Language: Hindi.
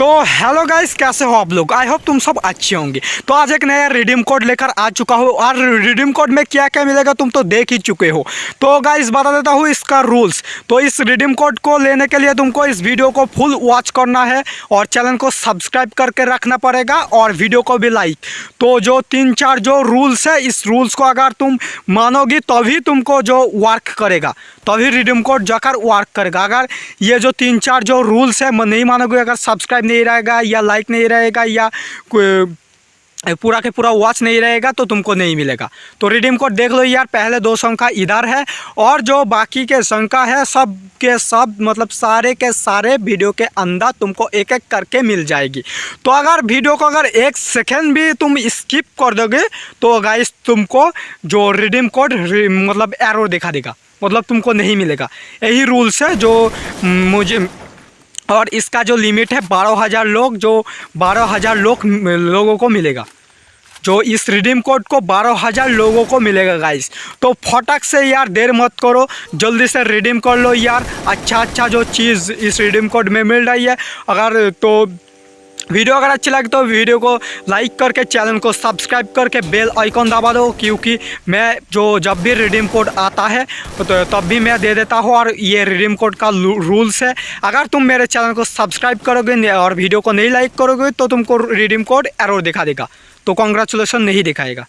तो हेलो गाइस कैसे हो आप लोग? आई होप तुम सब अच्छे होंगे। तो आज एक नया रिडीम कोड लेकर आ चुका हूँ। और रिडीम कोड में क्या क्या मिलेगा तुम तो देख ही चुके हो। तो गाइस बता देता हूँ इसका रूल्स तो इस रिडीम कोड को लेने के लिए तुमको इस वीडियो को फुल वॉच करना है। और चैनल को सब्सक्राइब करके रखना पड़ेगा। और वीडियो को भी लाइक तो जो तीन चार जो रूल्स है, इस रूल्स को अगर तुम मानोगी, तभी तुमको जो वर्क करेगा। तभी रिडीम कोड जाकर वर्क करेगा। अगर ये जो तीन चार जो रूल्स है, मैं नहीं मानोगे, अगर सब्सक्राइब नहीं रहेगा या लाइक नहीं रहेगा या पूरा के पूरा वॉच नहीं रहेगा तो तुमको नहीं मिलेगा। तो रिडीम कोड देख लो यार, पहले दो संख्या इधर है और जो बाकी के संख्या है, सब के सब मतलब सारे के सारे वीडियो के अंदर तुमको एक एक करके मिल जाएगी। तो अगर वीडियो को अगर एक सेकेंड भी तुम स्किप कर दोगे तो गाइस तुमको जो रिडीम कोड मतलब एरो दिखा देगा। मतलब तुमको नहीं मिलेगा। यही रूल्स है जो मुझे, और इसका जो लिमिट है बारह हज़ार लोग, जो बारह हज़ार लोग, लोगों को मिलेगा। जो इस रिडीम कोड को बारह हज़ार लोगों को मिलेगा गाइस तो फटक से यार देर मत करो। जल्दी से रिडीम कर लो यार। अच्छा अच्छा जो चीज़ इस रिडीम कोड में मिल रही है। अगर तो वीडियो अगर अच्छी लगे तो वीडियो को लाइक करके, चैनल को सब्सक्राइब करके बेल आइकॉन दबा दो, क्योंकि मैं जो जब भी रिडीम कोड आता है तो तब भी मैं दे देता हूँ, और ये रिडीम कोड का रूल्स है। अगर तुम मेरे चैनल को सब्सक्राइब करोगे और वीडियो को नहीं लाइक करोगे तो तुमको रिडीम कोड एरर दिखा देगा। तो कॉन्ग्रेचुलेसन नहीं दिखाएगा।